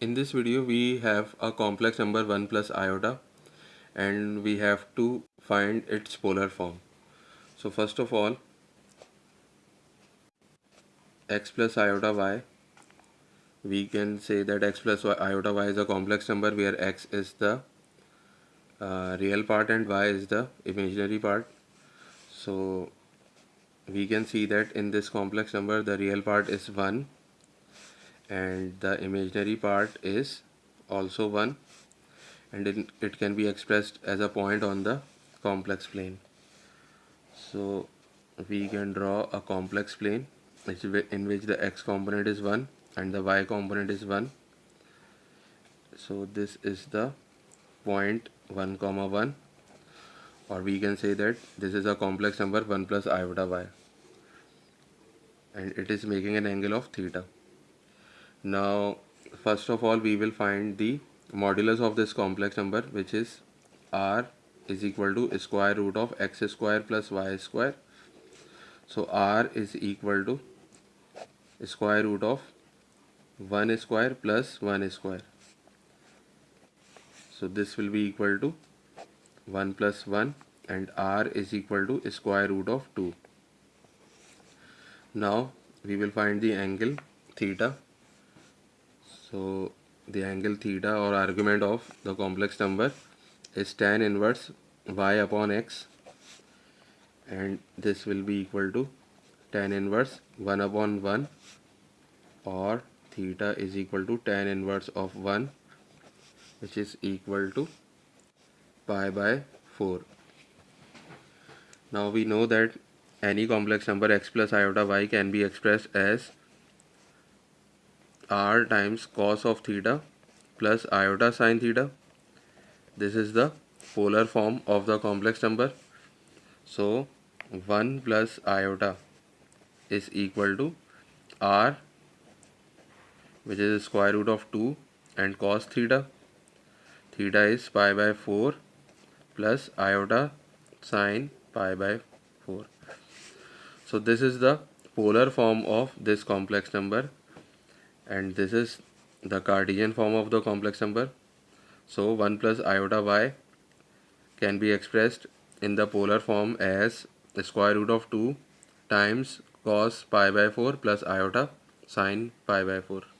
In this video we have a complex number 1 plus iota and we have to find its polar form. So first of all x plus iota y we can say that x plus y, iota y is a complex number where x is the uh, real part and y is the imaginary part. So we can see that in this complex number the real part is 1 and the imaginary part is also 1 and it, it can be expressed as a point on the complex plane. So we can draw a complex plane in which the x component is 1 and the y component is 1 so this is the point 1 comma 1 or we can say that this is a complex number 1 plus iota y. And it is making an angle of theta now first of all we will find the modulus of this complex number which is r is equal to square root of x square plus y square. So r is equal to square root of 1 square plus 1 square. So this will be equal to 1 plus 1 and r is equal to square root of 2 now we will find the angle theta so the angle theta or argument of the complex number is tan inverse y upon x. And this will be equal to tan inverse 1 upon 1 or theta is equal to tan inverse of 1 which is equal to pi by 4 now we know that any complex number x plus iota y can be expressed as r times cos of theta plus iota sine theta. This is the polar form of the complex number. So 1 plus iota is equal to r which is square root of 2 and cos theta. Theta is pi by 4 plus iota sine pi by 4 so this is the polar form of this complex number and this is the Cartesian form of the complex number. So 1 plus iota y can be expressed in the polar form as the square root of 2 times cos pi by 4 plus iota sine pi by 4